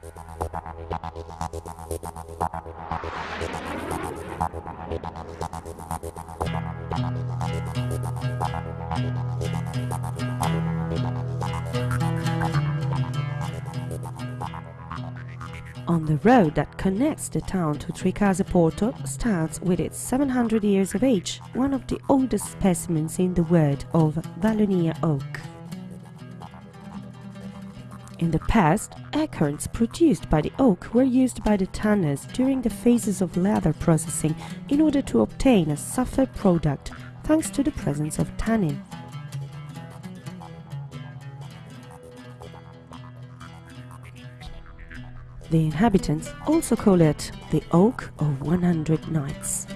On the road that connects the town to Tricase Porto stands with its 700 years of age one of the oldest specimens in the world of Valonia oak. In the past, acorns produced by the oak were used by the tanners during the phases of leather processing in order to obtain a softer product thanks to the presence of tannin. The inhabitants also call it the Oak of 100 Knights.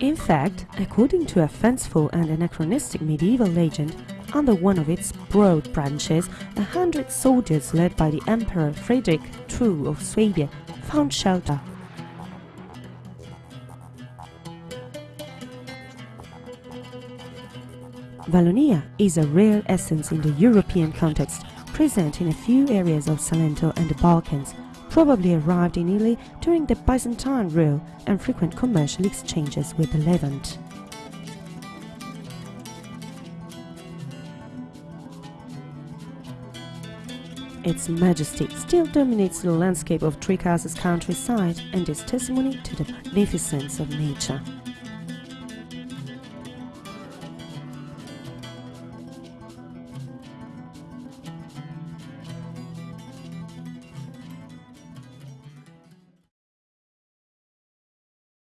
In fact, according to a fanciful and anachronistic medieval legend, under one of its broad branches, a hundred soldiers led by the Emperor Frederick II of Swabia found shelter. Valonia is a rare essence in the European context, present in a few areas of Salento and the Balkans, probably arrived in Italy during the Byzantine rule and frequent commercial exchanges with the Levant. Its majesty still dominates the landscape of Tricase's countryside and is testimony to the magnificence of nature.